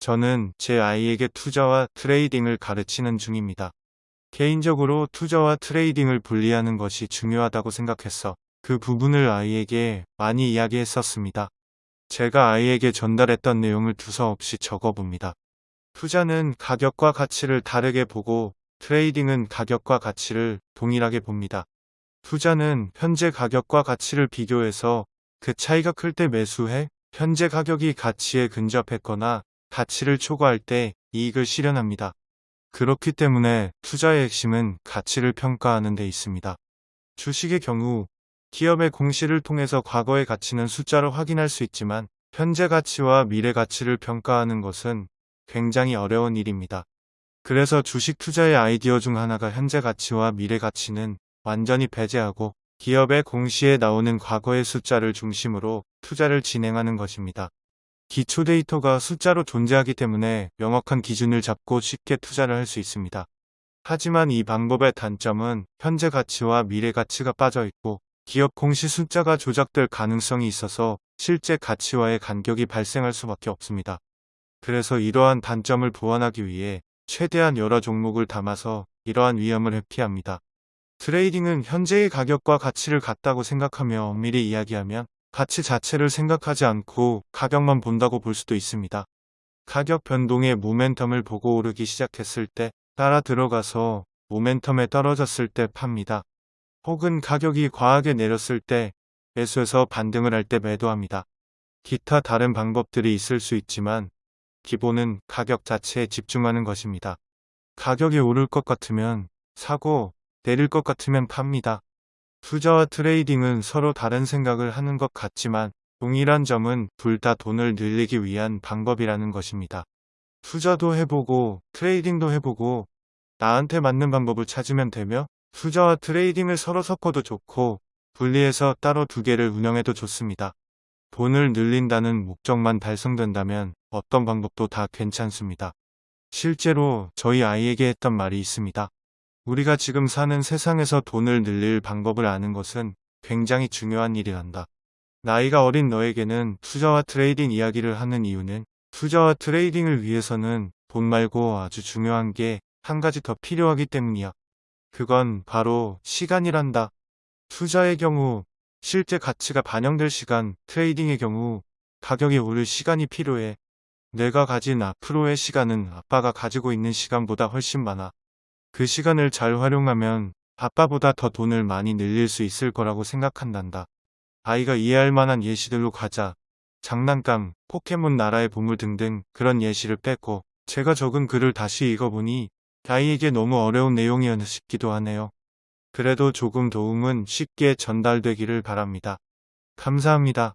저는 제 아이에게 투자와 trading을 가르치는 중입니다. 개인적으로 투자와 trading을 분리하는 것이 중요하다고 생각해서 그 부분을 아이에게 많이 이야기했었습니다. 제가 아이에게 전달했던 내용을 두서없이 적어봅니다. 투자는 가격과 가치를 다르게 보고 trading은 가격과 가치를 동일하게 봅니다. 투자는 현재 가격과 가치를 비교해서 그 차이가 클 때 매수해 현재 가격이 가치에 근접했거나 가치를 초과할 때 이익을 실현합니다. 그렇기 때문에 투자의 핵심은 가치를 평가하는 데 있습니다. 주식의 경우 기업의 공시를 통해서 과거의 가치는 숫자로 확인할 수 있지만 현재 가치와 미래 가치를 평가하는 것은 굉장히 어려운 일입니다. 그래서 주식 투자의 아이디어 중 하나가 현재 가치와 미래 가치는 완전히 배제하고 기업의 공시에 나오는 과거의 숫자를 중심으로 투자를 진행하는 것입니다. 기초 데이터가 숫자로 존재하기 때문에 명확한 기준을 잡고 쉽게 투자를 할 수 있습니다. 하지만 이 방법의 단점은 현재 가치와 미래 가치가 빠져 있고 기업 공시 숫자가 조작될 가능성이 있어서 실제 가치와의 간격이 발생할 수밖에 없습니다. 그래서 이러한 단점을 보완하기 위해 최대한 여러 종목을 담아서 이러한 위험을 회피합니다. 트레이딩은 현재의 가격과 가치를 같다고 생각하며 엄밀히 이야기하면 가치 자체를 생각하지 않고 가격만 본다고 볼 수도 있습니다. 가격 변동의 모멘텀을 보고 오르기 시작했을 때 따라 들어가서 모멘텀에 떨어졌을 때 팝니다. 혹은 가격이 과하게 내렸을 때 매수해서 반등을 할 때 매도합니다. 기타 다른 방법들이 있을 수 있지만 기본은 가격 자체에 집중하는 것입니다. 가격이 오를 것 같으면 사고 내릴 것 같으면 팝니다. 투자와 trading은 서로 다른 생각을 하는 것 같지만 동일한 점은 둘 다 돈을 늘리기 위한 방법이라는 것입니다. 투자도 해보고 trading도 해보고 나한테 맞는 방법을 찾으면 되며 투자와 trading을 서로 섞어도 좋고 분리해서 따로 두 개를 운영해도 좋습니다. 돈을 늘린다는 목적만 달성된다면 어떤 방법도 다 괜찮습니다. 실제로 저희 아이에게 했던 말이 있습니다. 우리가 지금 사는 세상에서 돈을 늘릴 방법을 아는 것은 굉장히 중요한 일이란다. 나이가 어린 너에게는 투자와 트레이딩 이야기를 하는 이유는 투자와 트레이딩을 위해서는 돈 말고 아주 중요한 게 한 가지 더 필요하기 때문이야. 그건 바로 시간이란다. 투자의 경우 실제 가치가 반영될 시간, 트레이딩의 경우 가격이 오를 시간이 필요해. 내가 가진 앞으로의 시간은 아빠가 가지고 있는 시간보다 훨씬 많아. 그 시간을 잘 활용하면 아빠보다 더 돈을 많이 늘릴 수 있을 거라고 생각한단다. 아이가 이해할 만한 예시들로 가자. 장난감, 포켓몬 나라의 보물 등등 그런 예시를 뺐고 제가 적은 글을 다시 읽어보니 아이에게 너무 어려운 내용이었나 싶기도 하네요. 그래도 조금 도움은 쉽게 전달되기를 바랍니다. 감사합니다.